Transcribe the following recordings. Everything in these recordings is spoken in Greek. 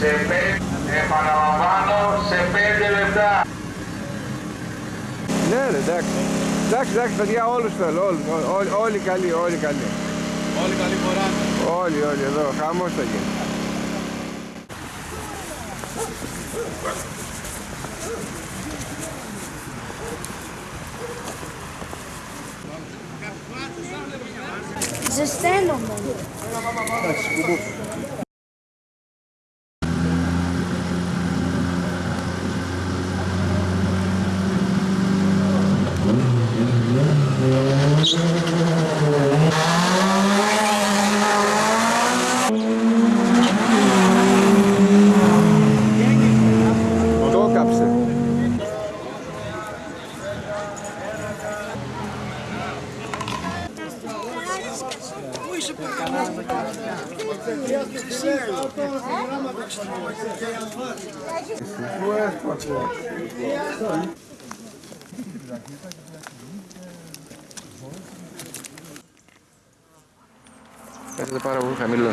σε πέντε, επαναλαμβάνω, σε πέντε λεπτά. Ναι ρε, εντάξει. Εντάξει, εντάξει παιδιά, όλους θέλω, όλους, όλοι, όλοι καλοί, όλοι καλοί. Όλοι καλή φοράς. Όλοι, όλοι εδώ, χαμός θα γίνει. Ζεσταίνομαι. Εντάξει, Κάθεται πάρα πολύ χαμηλό.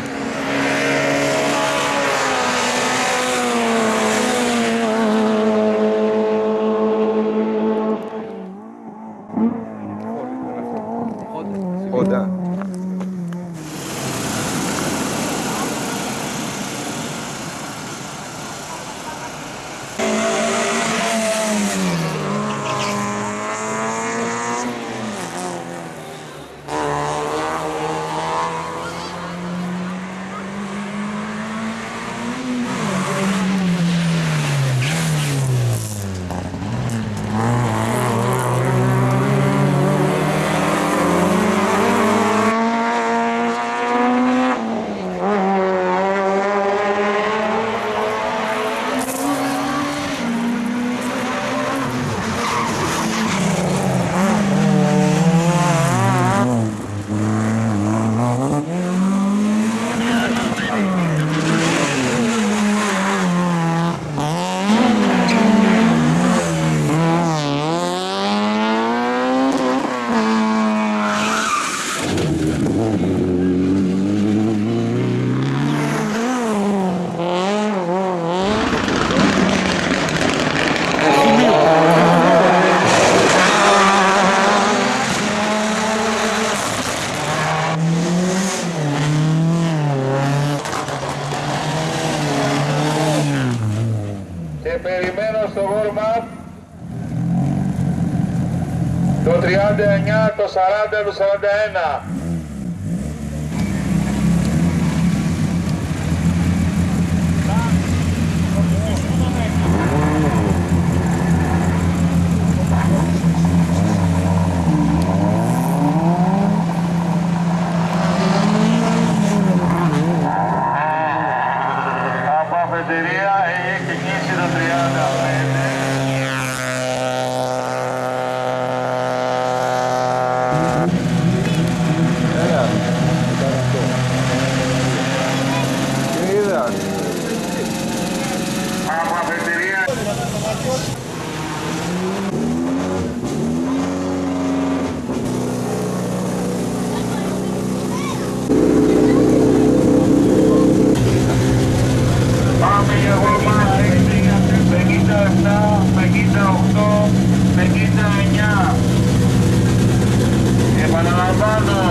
Το 39, το 40, το 41.